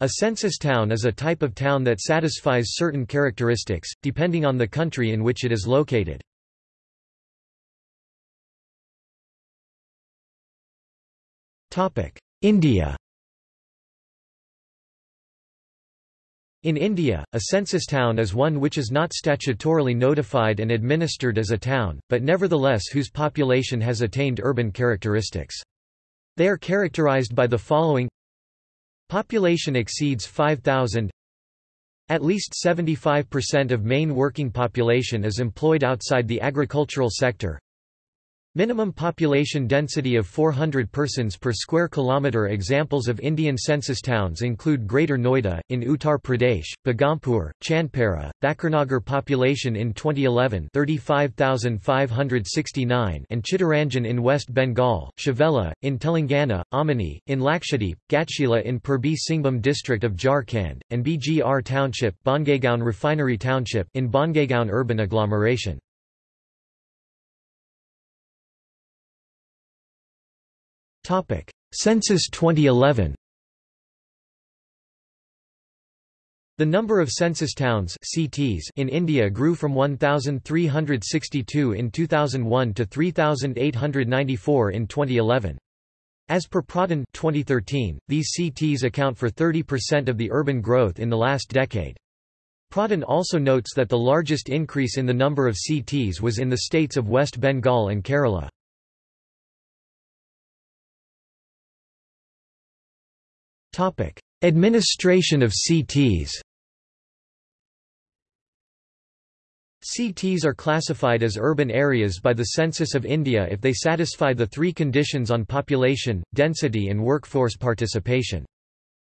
A census town is a type of town that satisfies certain characteristics, depending on the country in which it is located. India In India, a census town is one which is not statutorily notified and administered as a town, but nevertheless whose population has attained urban characteristics. They are characterized by the following Population exceeds 5,000 At least 75% of main working population is employed outside the agricultural sector Minimum population density of 400 persons per square kilometre Examples of Indian census towns include Greater Noida, in Uttar Pradesh, Begumpur, Chandpara, Thakurnagar population in 2011 35,569 and Chittaranjan in West Bengal, Shavela, in Telangana, Amini, in Lakshadweep, Ghatshila in Purbi Singhbhum district of Jharkhand, and BGR Township Bongaigaon Refinery Township in Bongaigaon urban agglomeration. Census 2011 The number of census towns CTs in India grew from 1,362 in 2001 to 3,894 in 2011. As per Pradhan 2013, these CTs account for 30% of the urban growth in the last decade. Pradhan also notes that the largest increase in the number of CTs was in the states of West Bengal and Kerala. Administration of CTs CTs are classified as urban areas by the Census of India if they satisfy the three conditions on population, density and workforce participation.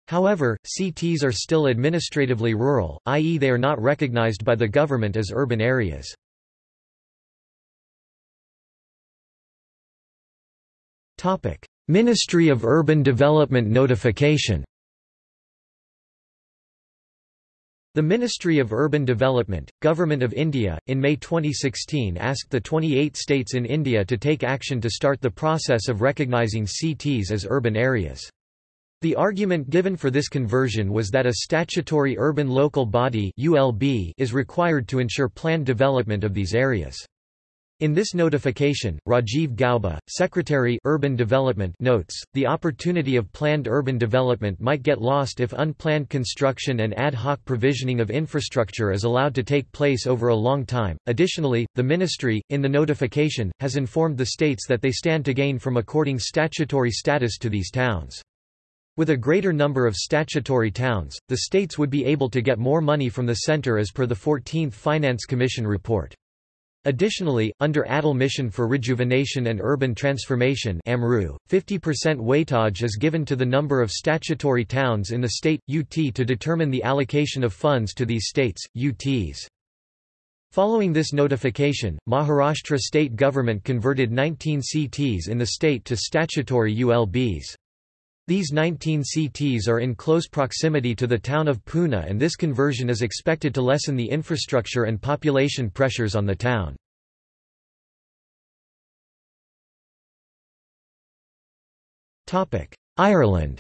However, CTs are still administratively rural, i.e. they are not recognized by the government as urban areas. Ministry of Urban Development notification The Ministry of Urban Development, Government of India, in May 2016 asked the 28 states in India to take action to start the process of recognizing CTs as urban areas. The argument given for this conversion was that a statutory urban local body is required to ensure planned development of these areas. In this notification, Rajiv Gauba, Secretary Urban Development notes, the opportunity of planned urban development might get lost if unplanned construction and ad hoc provisioning of infrastructure is allowed to take place over a long time. Additionally, the ministry, in the notification, has informed the states that they stand to gain from according statutory status to these towns. With a greater number of statutory towns, the states would be able to get more money from the centre as per the 14th Finance Commission report. Additionally, under Atal Mission for Rejuvenation and Urban Transformation AMRUT, 50% weightage is given to the number of statutory towns in the state, UT to determine the allocation of funds to these states, UTs. Following this notification, Maharashtra state government converted 19 CTs in the state to statutory ULBs. These 19 CTs are in close proximity to the town of Pune and this conversion is expected to lessen the infrastructure and population pressures on the town. Ireland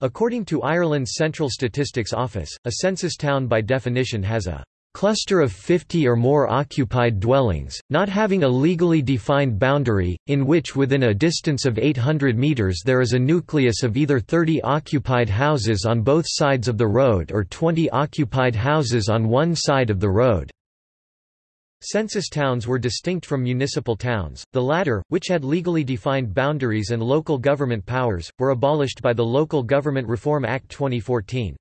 According to Ireland's Central Statistics Office, a census town by definition has a cluster of 50 or more occupied dwellings, not having a legally defined boundary, in which within a distance of 800 metres there is a nucleus of either 30 occupied houses on both sides of the road or 20 occupied houses on one side of the road. Census towns were distinct from municipal towns, the latter, which had legally defined boundaries and local government powers, were abolished by the Local Government Reform Act 2014.